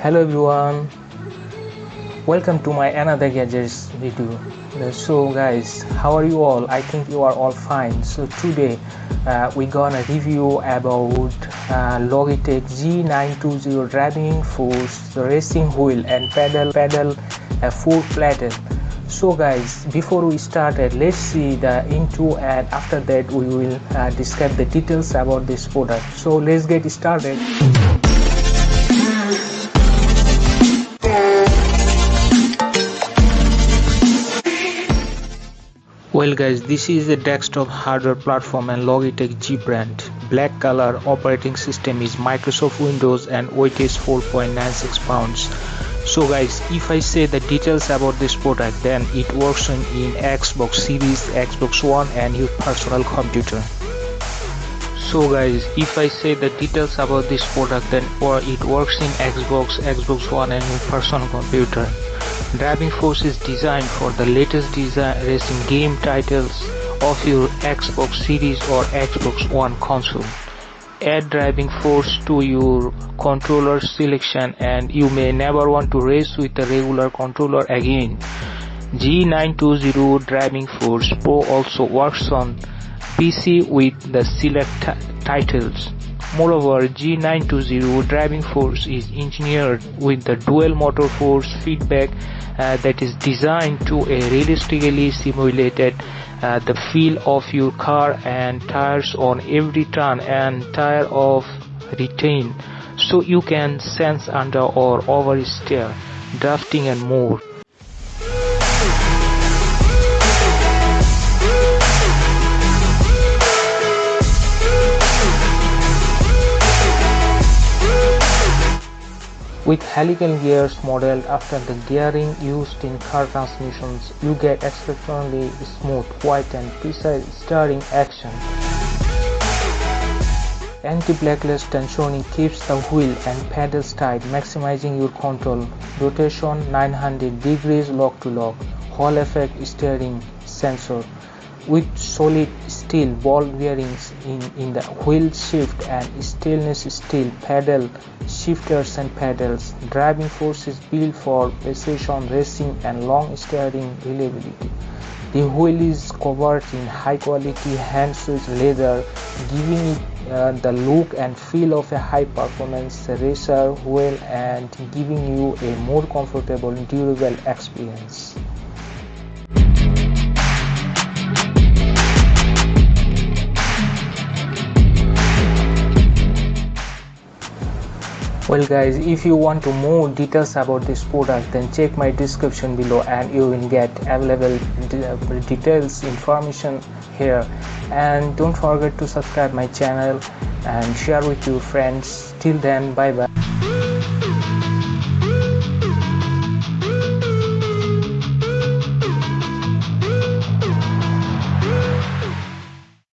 hello everyone. Welcome to my another gadgets video. So guys. How are you all? I think you are all fine. So today uh, we're gonna review about uh, logitech g920 driving force racing wheel and pedal pedal uh, full plated so guys before we started let's see the into and after that we will uh, describe the details about this product. So let's get started well guys this is a desktop hardware platform and logitech g brand. Black color operating system is microsoft windows and weight is 4.96 pounds. So guys if i say the details about this product then it works in, in xbox series xbox one and your personal computer. So guys if i say the details about this product then or it works in xbox xbox one and your personal computer Driving Force is designed for the latest racing game titles of your Xbox Series or Xbox One console. Add driving force to your controller selection and you may never want to race with a regular controller again. G920 Driving Force Pro also works on PC with the select titles. Moreover, G920 driving force is engineered with the dual motor force feedback uh, that is designed to a realistically simulated uh, the feel of your car and tires on every turn and tire of retain so you can sense under or oversteer, drafting and more. With helical gears modeled after the gearing used in car transmissions, you get exceptionally smooth, quiet and precise steering action. Anti-backlash tensioning keeps the wheel and pedals tight, maximizing your control. Rotation 900 degrees lock to lock. Hall effect steering sensor with solid steel ball bearings in, in the wheel shift and stainless steel pedal shifters and pedals. Driving force is built for precision racing and long steering reliability. The wheel is covered in high quality hand switch leather giving it uh, the look and feel of a high performance racer wheel and giving you a more comfortable durable experience. Well guys if you want to more details about this product then check my description below and you will get available uh, details information here. And don't forget to subscribe my channel and share with your friends. Till then bye bye